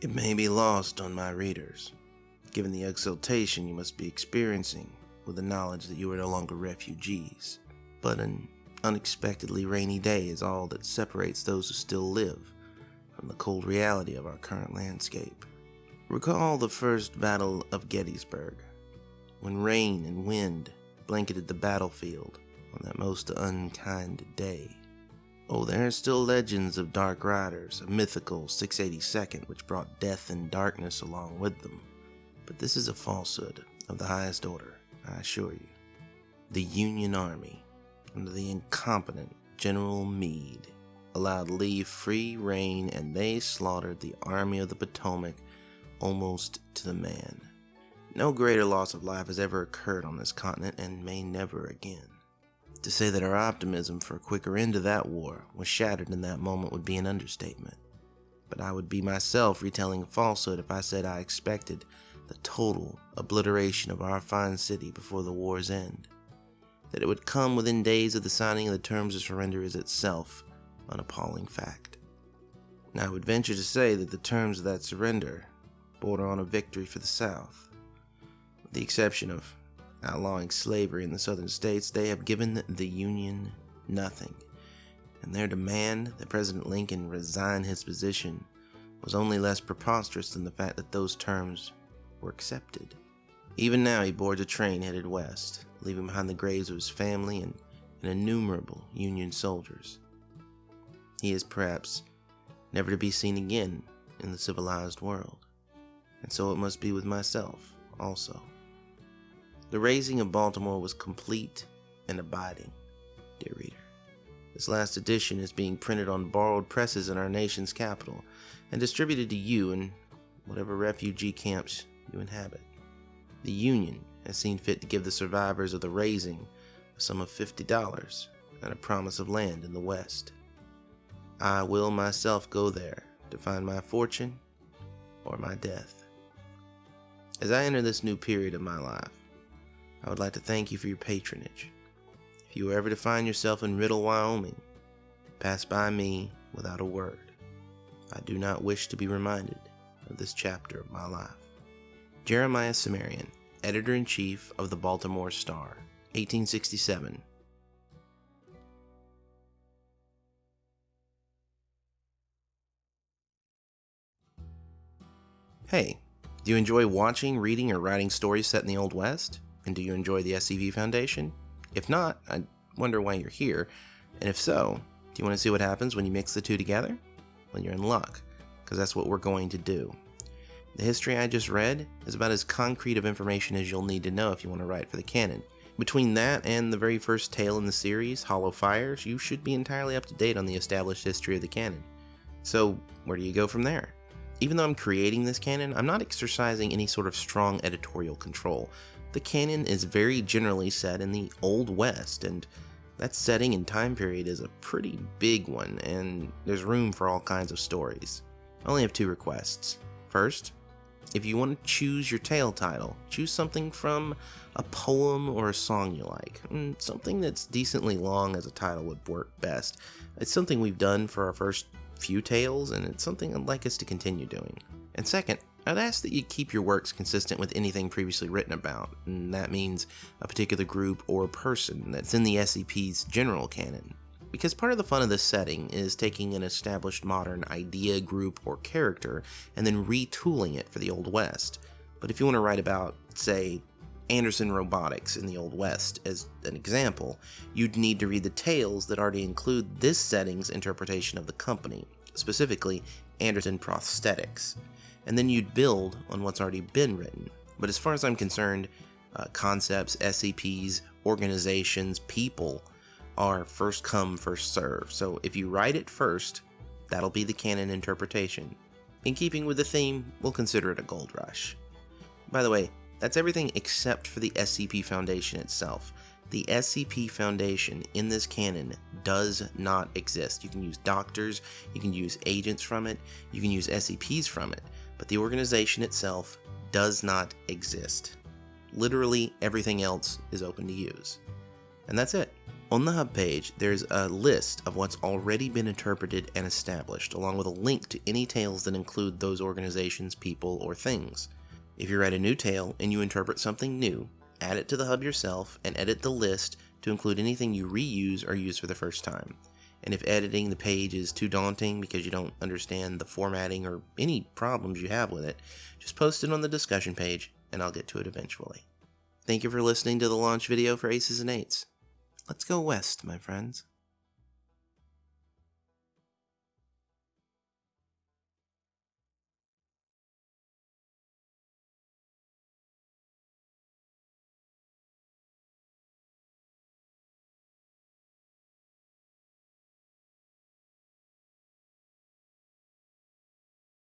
It may be lost on my readers, given the exultation you must be experiencing with the knowledge that you are no longer refugees, but an unexpectedly rainy day is all that separates those who still live from the cold reality of our current landscape. Recall the first Battle of Gettysburg, when rain and wind blanketed the battlefield on that most unkind day. Oh, there are still legends of dark riders, a mythical 682nd which brought death and darkness along with them. But this is a falsehood of the highest order, I assure you. The Union Army, under the incompetent General Meade, allowed Lee free rein and they slaughtered the Army of the Potomac almost to the man. No greater loss of life has ever occurred on this continent and may never again. To say that our optimism for a quicker end to that war was shattered in that moment would be an understatement. But I would be myself retelling a falsehood if I said I expected the total obliteration of our fine city before the war's end. That it would come within days of the signing of the terms of surrender is itself an appalling fact. Now, I would venture to say that the terms of that surrender border on a victory for the South. With the exception of outlawing slavery in the southern states, they have given the Union nothing. And their demand that President Lincoln resign his position was only less preposterous than the fact that those terms were accepted. Even now, he boards a train headed west, leaving behind the graves of his family and, and innumerable Union soldiers. He is perhaps never to be seen again in the civilized world. And so it must be with myself also. The razing of Baltimore was complete and abiding, dear reader. This last edition is being printed on borrowed presses in our nation's capital and distributed to you in whatever refugee camps you inhabit. The Union has seen fit to give the survivors of the razing a sum of $50 and a promise of land in the West. I will myself go there to find my fortune or my death. As I enter this new period of my life, I would like to thank you for your patronage. If you are ever to find yourself in Riddle, Wyoming, pass by me without a word. I do not wish to be reminded of this chapter of my life. Jeremiah Cimmerian, Editor in Chief of the Baltimore Star, 1867. Hey, do you enjoy watching, reading, or writing stories set in the Old West? And do you enjoy the SCP Foundation? If not, I wonder why you're here. And if so, do you want to see what happens when you mix the two together? Well, you're in luck, because that's what we're going to do. The history I just read is about as concrete of information as you'll need to know if you want to write for the canon. Between that and the very first tale in the series, Hollow Fires, you should be entirely up to date on the established history of the canon. So, where do you go from there? Even though I'm creating this canon, I'm not exercising any sort of strong editorial control. The canon is very generally set in the Old West, and that setting and time period is a pretty big one, and there's room for all kinds of stories. I only have two requests. First, if you want to choose your tale title, choose something from a poem or a song you like. Mm, something that's decently long as a title would work best. It's something we've done for our first few tales, and it's something I'd like us to continue doing. And second, I'd ask that you keep your works consistent with anything previously written about, and that means a particular group or person that's in the SCP's general canon. Because part of the fun of this setting is taking an established modern idea, group, or character and then retooling it for the Old West. But if you want to write about, say, Anderson Robotics in the Old West as an example, you'd need to read the tales that already include this setting's interpretation of the company, specifically Anderson Prosthetics and then you'd build on what's already been written. But as far as I'm concerned, uh, concepts, SCPs, organizations, people are first come, first serve. So if you write it first, that'll be the canon interpretation. In keeping with the theme, we'll consider it a gold rush. By the way, that's everything except for the SCP Foundation itself. The SCP Foundation in this canon does not exist. You can use doctors, you can use agents from it, you can use SCPs from it but the organization itself does not exist. Literally everything else is open to use. And that's it. On the Hub page, there's a list of what's already been interpreted and established, along with a link to any tales that include those organizations, people, or things. If you write a new tale and you interpret something new, add it to the Hub yourself and edit the list to include anything you reuse or use for the first time. And if editing the page is too daunting because you don't understand the formatting or any problems you have with it, just post it on the discussion page and I'll get to it eventually. Thank you for listening to the launch video for Aces and Eights. Let's go west, my friends.